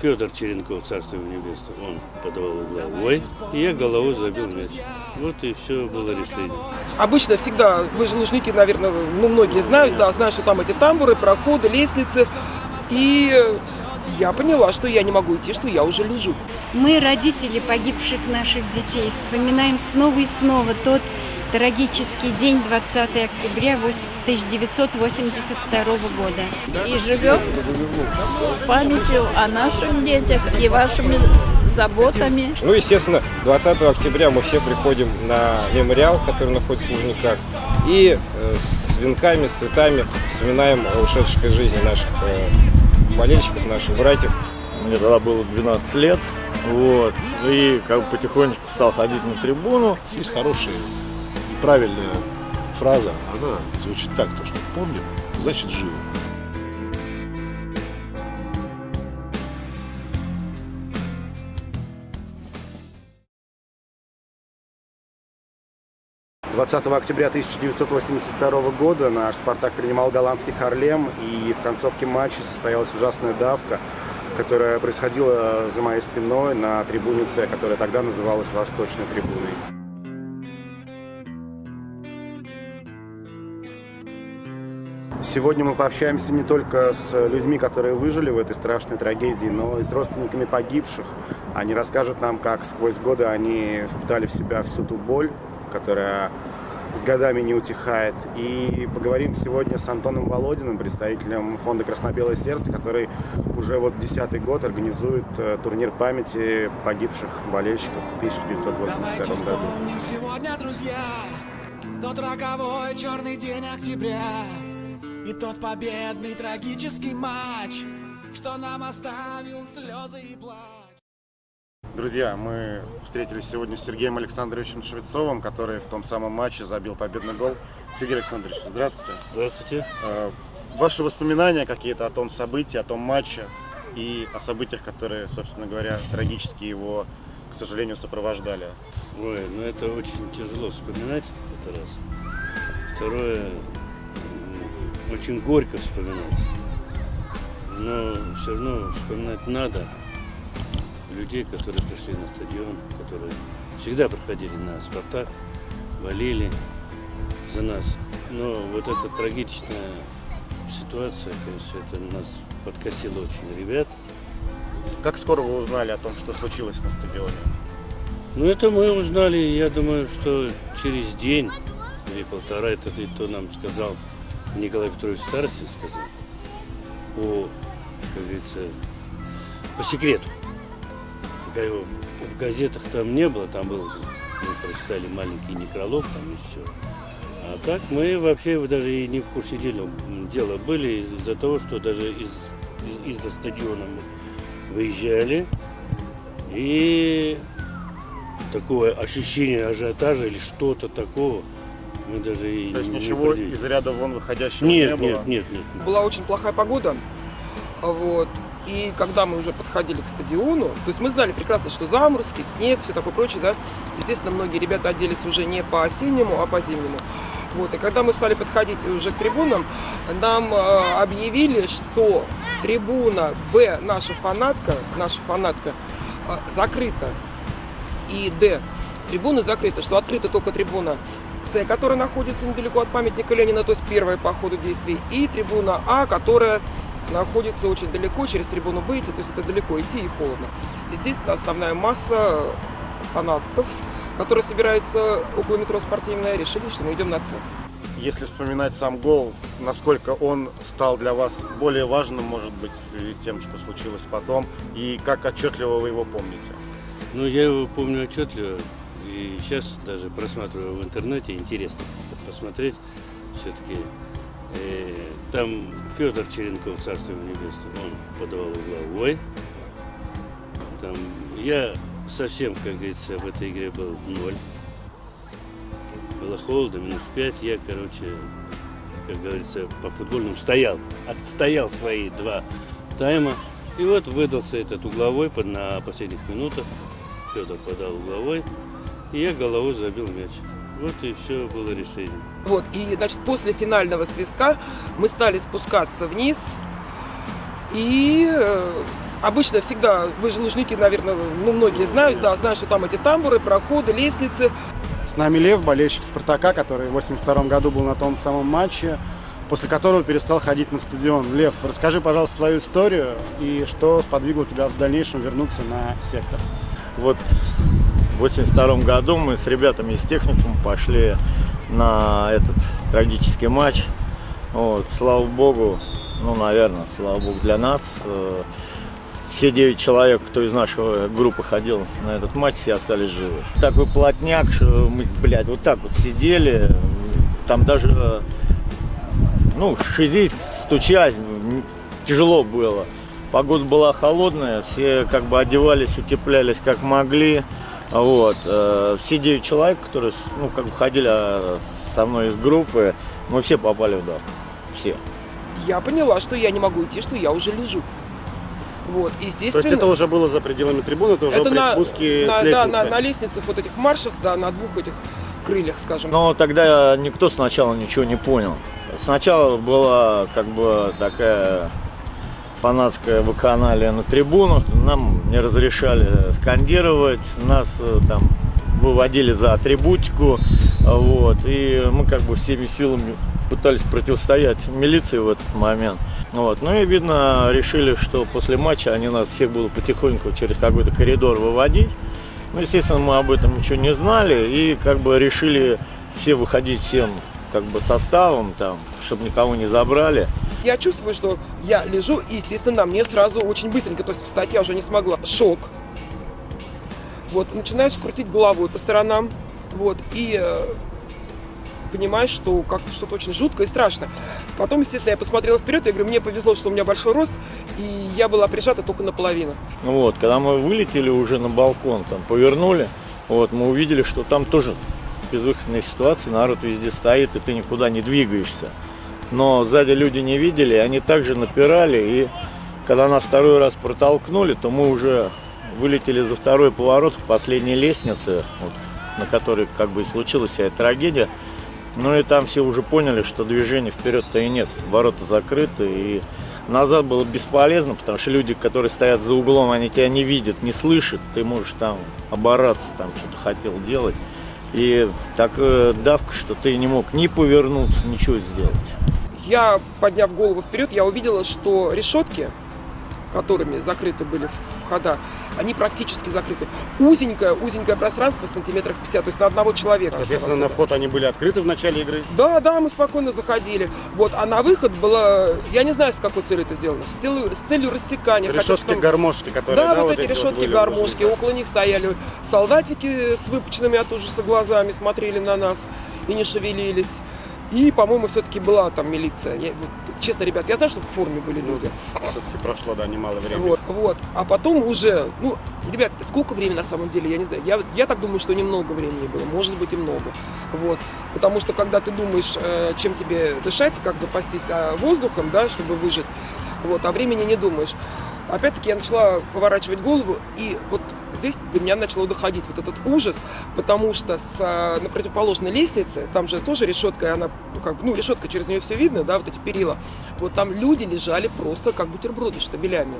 Федор Черенков, царство ему небесное, он подавал угловой, и я головой забил мяч. Вот и все было решение. Обычно всегда, вы же лужники, наверное, ну, многие знают, да, знают, что там эти тамбуры, проходы, лестницы. И я поняла, что я не могу идти, что я уже лежу. Мы, родители погибших наших детей, вспоминаем снова и снова тот трагический день 20 октября 1982 года. И живем с памятью о наших детях и вашими заботами. Ну, естественно, 20 октября мы все приходим на мемориал, который находится в Лужниках, и э, с венками, с цветами вспоминаем о ушедших из жизни наших э, болельщиков, наших братьев. Мне тогда было 12 лет, вот, и как бы потихонечку стал ходить на трибуну. Есть хорошая и правильная фраза, она звучит так, то, что помним, значит живо. Двадцатого октября 1982 года наш «Спартак» принимал голландский «Харлем», и в концовке матча состоялась ужасная давка, которая происходила за моей спиной на трибуне С, которая тогда называлась Восточной трибуной. Сегодня мы пообщаемся не только с людьми, которые выжили в этой страшной трагедии, но и с родственниками погибших. Они расскажут нам, как сквозь годы они впитали в себя всю ту боль, которая с годами не утихает. И поговорим сегодня с Антоном Володиным, представителем фонда «Красно-белое сердце», который уже вот десятый год организует э, турнир памяти погибших болельщиков в 1982 году. сегодня, друзья, тот роковой черный день октября и тот победный трагический матч, что нам оставил слезы и плач. Друзья, мы встретились сегодня с Сергеем Александровичем Швецовым, который в том самом матче забил победный гол. Сергей Александрович, здравствуйте. Здравствуйте. Э, Ваши воспоминания какие-то о том событии, о том матче и о событиях, которые, собственно говоря, трагически его, к сожалению, сопровождали. Ой, ну это очень тяжело вспоминать, это раз. Второе, очень горько вспоминать. Но все равно вспоминать надо людей, которые пришли на стадион, которые всегда приходили на «Спартак», болели за нас. Но вот эта трагичная ситуация, конечно, это нас подкосило очень ребят. Как скоро вы узнали о том, что случилось на стадионе? Ну, это мы узнали, я думаю, что через день или полтора, это и то нам сказал Николай Петрович Старостин, сказал, по, как говорится, по секрету. В газетах там не было, там был, мы прочитали маленький некролог, там и все. А так мы вообще даже и не в курсе дела, дела были из-за того, что даже из, из, из-за стадиона мы выезжали и такое ощущение ажиотажа или что-то такого мы даже и То есть не ничего предвидели. из ряда вон выходящего нет, не было? нет, нет, нет. Была очень плохая погода. Вот. И когда мы уже подходили к стадиону, то есть мы знали прекрасно, что заморозки, снег, все такое прочее, да. Естественно, многие ребята оделись уже не по осеннему, а по зимнему. Вот. И когда мы стали подходить уже к трибунам, нам э, объявили, что трибуна Б, наша фанатка, наша фанатка, э, закрыта. И Д, трибуны закрыты, что открыта только трибуна С, которая находится недалеко от памятника Ленина, то есть первая по ходу действий, и трибуна А, которая находится очень далеко, через трибуну Б идти, то есть это далеко идти и холодно. Естественно, основная масса фанатов, которые собираются около метро спортивная, решили, что мы идем на С. Если вспоминать сам гол, насколько он стал для вас более важным, может быть, в связи с тем, что случилось потом, и как отчетливо вы его помните? Ну, я его помню отчетливо, и сейчас даже просматриваю в интернете, интересно посмотреть все-таки. Э, там Федор Черенков, царство ему небесное, он подавал угловой. Там я совсем, как говорится, в этой игре был ноль. Было холодно, минус пять. Я, короче, как говорится, по футбольному стоял, отстоял свои два тайма. И вот выдался этот угловой на последних минутах. Федор подал угловой, и я головой забил мяч. Вот и все было решение. Вот, и, значит, после финального свистка мы стали спускаться вниз, и э, Обычно всегда, вы же лужники, наверное, ну, многие знают, да, знают, что там эти тамбуры, проходы, лестницы. С нами Лев, болельщик Спартака, который в 82 году был на том самом матче, после которого перестал ходить на стадион. Лев, расскажи, пожалуйста, свою историю и что сподвигло тебя в дальнейшем вернуться на сектор. Вот в 82 году мы с ребятами из техникума пошли на этот трагический матч. Вот, слава богу, ну, наверное, слава богу для нас. э, Все девять человек, кто из нашей группы ходил на этот матч, все остались живы. Такой плотняк, что мы, блядь, вот так вот сидели. Там даже, ну, шизить, стучать тяжело было. Погода была холодная, все как бы одевались, утеплялись как могли. Вот. э, Все девять человек, которые, ну, как бы ходили а, со мной из группы, мы все попали в дав. Все. Я поняла, что я не могу идти, что я уже лежу. Вот, То естественно. есть это уже было за пределами трибуны, это уже это при на, спуске на- с да, на, на лестницах, вот этих маршах, да, на двух этих крыльях, скажем. Но тогда никто сначала ничего не понял. Сначала была как бы такая фанатская вакханалия на трибунах. Нам не разрешали скандировать, нас э, там выводили за атрибутику. Вот, и мы как бы всеми силами пытались противостоять милиции в этот момент. Вот. Ну и видно, решили, что после матча они нас всех будут потихоньку через какой-то коридор выводить. Ну, естественно, мы об этом ничего не знали и как бы решили все выходить всем как бы составом там, чтобы никого не забрали. Я чувствую, что я лежу, и, естественно, мне сразу очень быстренько, то есть встать я уже не смогла. Шок. Вот, начинаешь крутить головой по сторонам, вот, и э, понимаешь, что как-то что-то очень жутко и страшно. Потом, естественно, я посмотрела вперед, я говорю, мне повезло, что у меня большой рост, и я была прижата только наполовину. Ну Вот, когда мы вылетели уже на балкон, там повернули, вот, мы увидели, что там тоже безвыходная ситуация, народ везде стоит, и ты никуда не двигаешься. Но сзади люди не видели, они также напирали, и когда нас второй раз протолкнули, то мы уже вылетели за второй поворот к последней лестнице, вот, на которой как бы и случилась вся эта трагедия. Ну и там все уже поняли, что движения вперед-то и нет, ворота закрыты, и назад было бесполезно, потому что люди, которые стоят за углом, они тебя не видят, не слышат, ты можешь там обораться, там что-то хотел делать. И такая давка, что ты не мог ни повернуться, ничего сделать. Я, подняв голову вперед, я увидела, что решетки, которыми закрыты были входа, они практически закрыты. Узенькое, узенькое пространство, сантиметров 50, то есть на одного человека. Соответственно, на вход они были открыты в начале игры. Да, да, мы спокойно заходили. Вот, а на выход было, я не знаю, с какой целью это сделано, с целью, с целью рассекания. хотя Решетки потом- гармошки, которые Да, вот вот эти вот решетки были гармошки, уже. около них стояли солдатики с выпученными от ужаса глазами, смотрели на нас и не шевелились. И, по-моему, все-таки была там милиция. Я, вот, честно, ребят, я знаю, что в форме были люди. все-таки прошло, да, немало времени. Вот, вот. А потом уже, ну, ребят, сколько времени на самом деле, я не знаю. Я, я так думаю, что немного времени было, может быть и много. Вот. Потому что когда ты думаешь, э, чем тебе дышать, как запастись а, воздухом, да, чтобы выжить, вот, а времени не думаешь. Опять-таки я начала поворачивать голову, и вот здесь до меня начало доходить вот этот ужас, потому что с, а, на противоположной лестнице, там же тоже решетка, и она, ну, как ну, решетка, через нее все видно, да, вот эти перила, вот там люди лежали просто как бутерброды штабелями.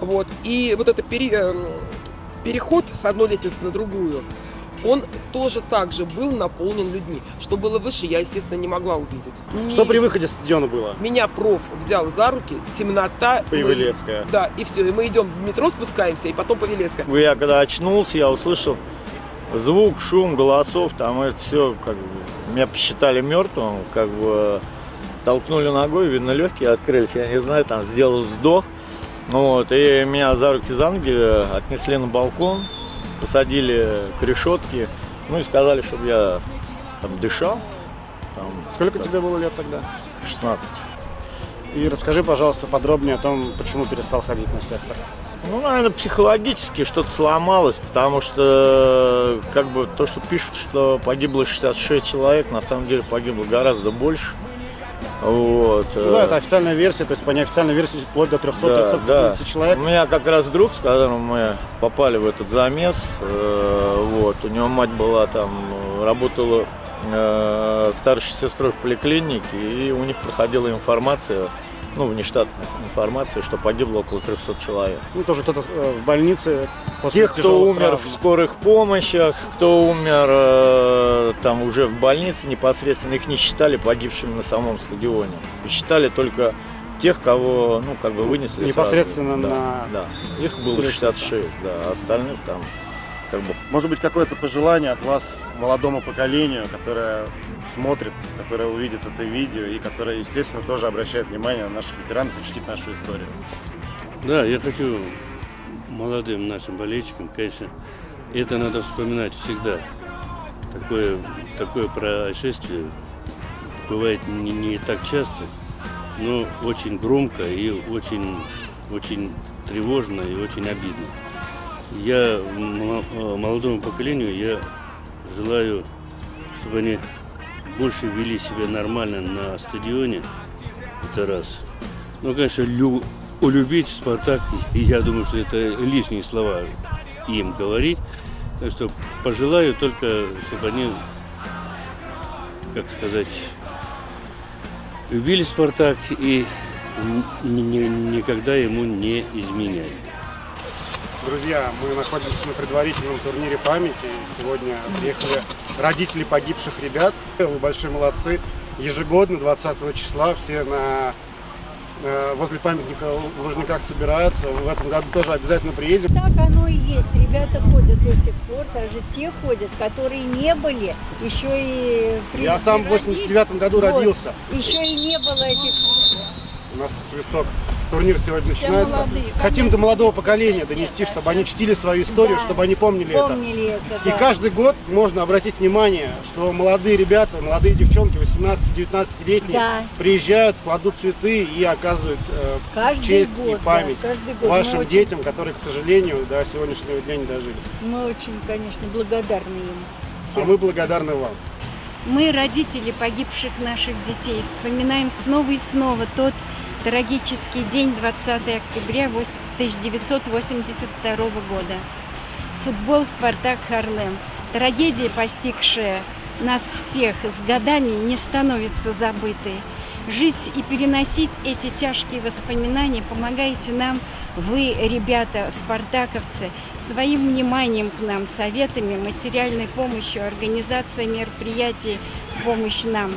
Вот. И вот этот пере- эм, переход с одной лестницы на другую, он тоже так же был наполнен людьми. Что было выше, я, естественно, не могла увидеть. Что при выходе с стадиона было? Меня проф взял за руки, темнота. мы- Павелецкая. Да, и все. И мы идем в метро, спускаемся, и потом Павелецкая. Я когда очнулся, я услышал звук, шум, голосов, там это все, как бы, меня посчитали мертвым, как бы толкнули ногой, видно, легкие открылись, я не знаю, там сделал вздох. Вот, и меня за руки за ноги отнесли на балкон, посадили к решетке, ну и сказали, чтобы я там дышал. Там, Сколько тебе было лет тогда? 16. И расскажи, пожалуйста, подробнее о том, почему перестал ходить на сектор. Ну, наверное, психологически что-то сломалось, потому что как бы то, что пишут, что погибло 66 человек, на самом деле погибло гораздо больше. Вот. Ну да, это официальная версия, то есть по неофициальной версии вплоть до 300-350 да. человек. У меня как раз друг, с которым мы попали в этот замес, э, вот, у него мать была там, э, работала э, старшей сестрой в поликлинике, и у них проходила информация ну, внештатная информация, что погибло около 300 человек. Ну, тоже кто-то э, в больнице после Тех, кто умер травм. в скорых помощях, кто умер э, там уже в больнице непосредственно, их не считали погибшими на самом стадионе. И считали только тех, кого, ну, как бы вынесли Непосредственно сразу. на- Да, да. Их было 66, да, а остальных там как бы Может быть, какое-то пожелание от вас молодому поколению, которое смотрит, которое увидит это видео и которое, естественно, тоже обращает внимание на наших ветеранов и чтит нашу историю. Да, я хочу молодым нашим болельщикам, конечно, это надо вспоминать всегда. Такое, такое происшествие бывает не, не так часто, но очень громко и очень, очень тревожно и очень обидно. Я э, молодому поколению я желаю, чтобы они больше вели себя нормально на стадионе. Это раз. Ну, конечно, лю- улюбить Спартак, и я думаю, что это лишние слова им говорить. Так что пожелаю только, чтобы они, как сказать, любили Спартак и ни- ни- никогда ему не изменяли. Друзья, мы находимся на предварительном турнире памяти. И Сегодня приехали родители погибших ребят. Вы большие молодцы. Ежегодно, 20 числа, все на э, возле памятника в Лужниках собираются. В этом году тоже обязательно приедем. Так оно и есть. Ребята ходят до сих пор, даже те ходят, которые не были, еще и... при- Я сам в 89 году Вот. родился. Еще и не было этих... У нас свисток. Турнир сегодня Все начинается. молодые, Хотим до молодого поколения донести, чтобы они чтили свою историю, Да, чтобы они помнили, помнили это. это, И да. каждый год можно обратить внимание, что молодые ребята, молодые девчонки, 18-19-летние, Да. приезжают, кладут цветы и оказывают э, Каждый честь год, и да, память год. Мы вашим очень- детям, которые, к сожалению, до сегодняшнего дня не дожили. Мы очень, конечно, благодарны им. А всем. мы благодарны вам. Мы, родители погибших наших детей, вспоминаем снова и снова тот трагический день 20 октября вось- 1982 года. Футбол «Спартак» Харлем. Трагедия, постигшая нас всех с годами, не становится забытой. Жить и переносить эти тяжкие воспоминания помогаете нам вы, ребята, спартаковцы, своим вниманием к нам, советами, материальной помощью, организацией мероприятий помощь нам.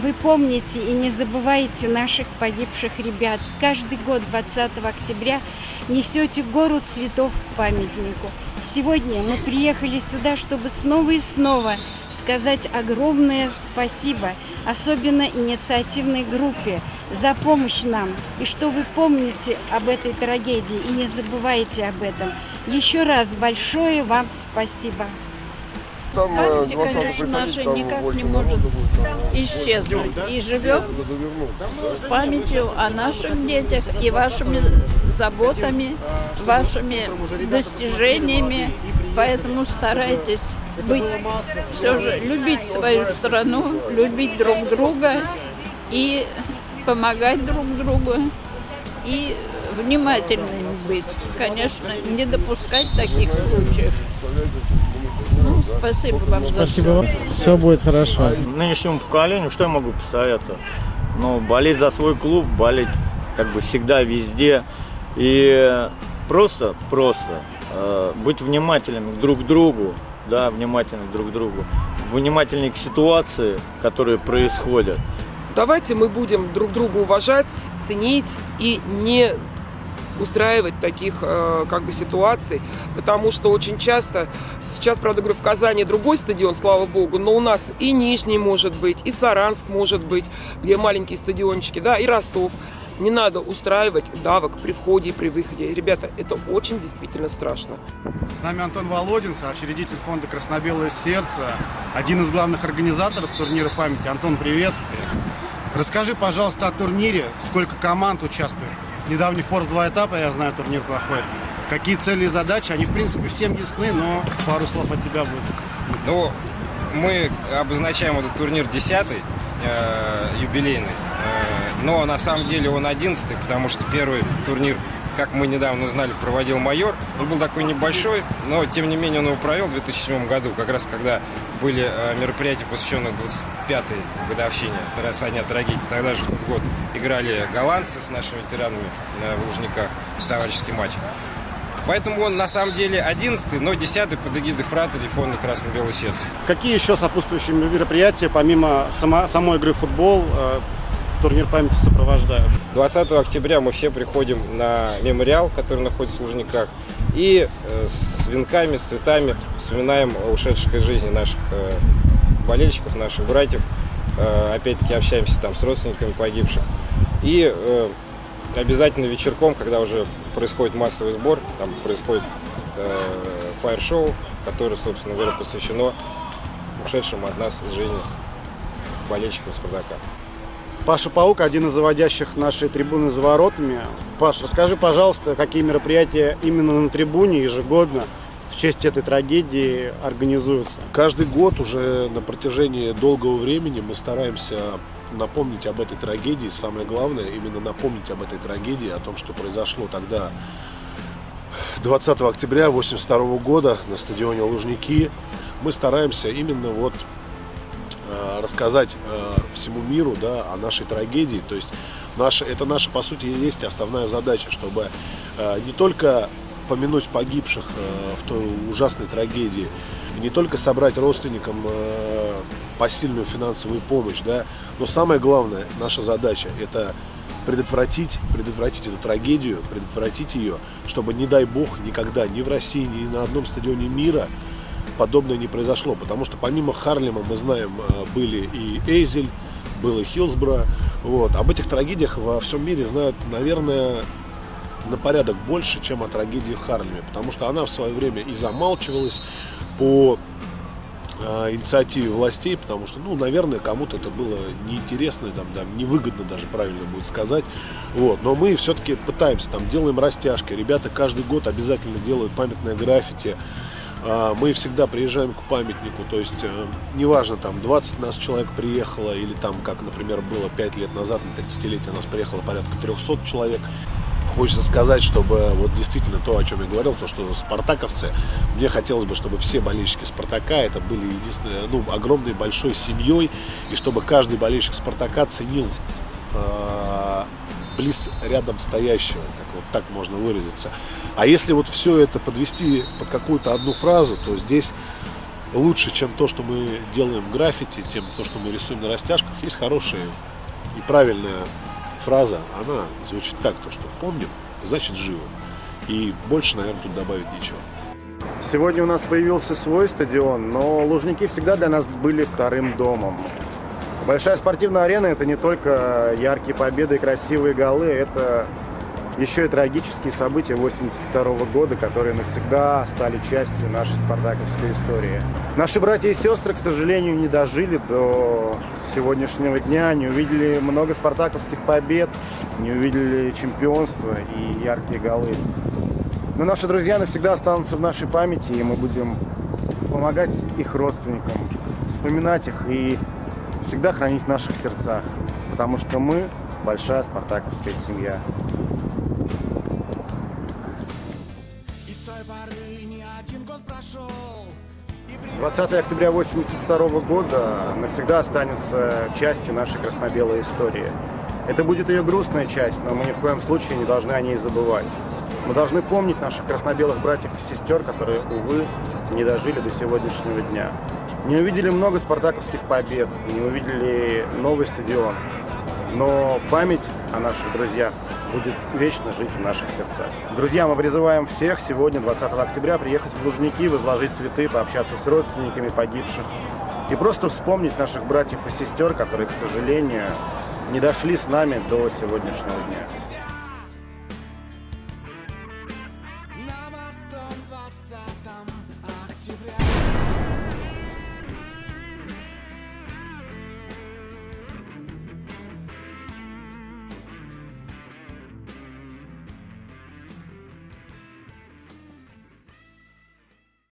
Вы помните и не забывайте наших погибших ребят. Каждый год 20 октября несете гору цветов к памятнику. Сегодня мы приехали сюда, чтобы снова и снова сказать огромное спасибо, особенно инициативной группе, за помощь нам. И что вы помните об этой трагедии и не забывайте об этом. Еще раз большое вам спасибо. Память, конечно, наша никак не может исчезнуть. И живем с памятью о наших детях и вашими заботами, вашими достижениями. Поэтому старайтесь быть, все же, любить свою страну, любить друг друга и помогать друг другу. И внимательными быть. Конечно, не допускать таких случаев. Ну, спасибо вам за Спасибо. все. Все будет хорошо. Нынешнему поколению что я могу посоветовать? Ну, болеть за свой клуб, болеть как бы всегда, везде. И просто, просто э, быть внимательными друг к другу, да, внимательны друг к другу, внимательны к ситуации, которые происходят. Давайте мы будем друг друга уважать, ценить и не устраивать таких э, как бы ситуаций, потому что очень часто, сейчас, правда, говорю, в Казани другой стадион, слава богу, но у нас и Нижний может быть, и Саранск может быть, где маленькие стадиончики, да, и Ростов. Не надо устраивать давок при входе и при выходе. Ребята, это очень действительно страшно. С нами Антон Володин, учредитель фонда «Красно-белое сердце», один из главных организаторов турнира памяти. Антон, привет. Расскажи, пожалуйста, о турнире, сколько команд участвует. Недавних пор два этапа, я знаю, турнир проходит. Какие цели и задачи? Они, в принципе, всем ясны, но пару слов от тебя будет. Ну, мы обозначаем этот турнир 10-й, э, юбилейный. Э, но на самом деле он 11 потому что первый турнир как мы недавно узнали, проводил майор. Он был такой небольшой, но тем не менее он его провел в 2007 году, как раз когда были э, мероприятия, посвященные 25-й годовщине со дня трагедии. Тогда же в тот год играли голландцы с нашими ветеранами в Лужниках, товарищеский матч. Поэтому он на самом деле 11 но 10 под эгидой фрата или фонда Красно-Белое Сердце. Какие еще сопутствующие мероприятия, помимо само, самой игры в футбол, э, турнир памяти сопровождают? 20 октября мы все приходим на мемориал, который находится в Лужниках, и э, с венками, с цветами вспоминаем ушедших из жизни наших э, болельщиков, наших братьев. Опять-таки общаемся там с родственниками погибших. И обязательно вечерком, когда уже происходит массовый сбор, там происходит э, фаер-шоу, которое, собственно говоря, посвящено ушедшим от нас из жизни болельщикам Спартака. Паша Паук, один из заводящих нашей трибуны за воротами. Паш, расскажи, пожалуйста, какие мероприятия именно на трибуне ежегодно в честь этой трагедии организуются? Каждый год уже на протяжении долгого времени мы стараемся напомнить об этой трагедии. Самое главное, именно напомнить об этой трагедии, о том, что произошло тогда 20 октября 1982 года на стадионе Лужники. Мы стараемся именно вот рассказать э, всему миру да, о нашей трагедии. То есть наша, это наша, по сути, есть основная задача, чтобы э, не только помянуть погибших в той ужасной трагедии, не только собрать родственникам посильную финансовую помощь, да, но самое главное, наша задача – это предотвратить, предотвратить эту трагедию, предотвратить ее, чтобы, не дай бог, никогда ни в России, ни на одном стадионе мира подобное не произошло. Потому что помимо Харлема, мы знаем, э, были и Эйзель, был и Хилсбро. Вот. Об этих трагедиях во всем мире знают, наверное, на порядок больше, чем о трагедии в Харлеме. Потому что она в свое время и замалчивалась по э, инициативе властей, потому что, ну, наверное, кому-то это было неинтересно, там, да, невыгодно даже правильно будет сказать. Вот. Но мы все-таки пытаемся, там, делаем растяжки. Ребята каждый год обязательно делают памятное граффити. Э, мы всегда приезжаем к памятнику, то есть, э, неважно, там, 20 нас человек приехало, или там, как, например, было 5 лет назад, на 30-летие нас приехало порядка 300 человек хочется сказать, чтобы вот действительно то, о чем я говорил, то, что спартаковцы, мне хотелось бы, чтобы все болельщики Спартака это были единственной, ну, огромной большой семьей, и чтобы каждый болельщик Спартака ценил э, близ рядом стоящего, как вот так можно выразиться. А если вот все это подвести под какую-то одну фразу, то здесь лучше, чем то, что мы делаем в граффити, тем то, что мы рисуем на растяжках, есть хорошая и правильная фраза, она звучит так, то что помним, значит живо. И больше, наверное, тут добавить нечего. Сегодня у нас появился свой стадион, но Лужники всегда для нас были вторым домом. Большая спортивная арена – это не только яркие победы и красивые голы, это еще и трагические события 82 года, которые навсегда стали частью нашей спартаковской истории. Наши братья и сестры, к сожалению, не дожили до сегодняшнего дня, не увидели много спартаковских побед, не увидели чемпионства и яркие голы. Но наши друзья навсегда останутся в нашей памяти, и мы будем помогать их родственникам, вспоминать их и всегда хранить в наших сердцах, потому что мы большая спартаковская семья. 20 октября 1982 года навсегда останется частью нашей красно-белой истории. Это будет ее грустная часть, но мы ни в коем случае не должны о ней забывать. Мы должны помнить наших красно-белых братьев и сестер, которые, увы, не дожили до сегодняшнего дня. Не увидели много спартаковских побед, не увидели новый стадион. Но память о наших друзьях будет вечно жить в наших сердцах. Друзья, мы призываем всех сегодня, 20 октября, приехать в Лужники, возложить цветы, пообщаться с родственниками погибших и просто вспомнить наших братьев и сестер, которые, к сожалению, не дошли с нами до сегодняшнего дня.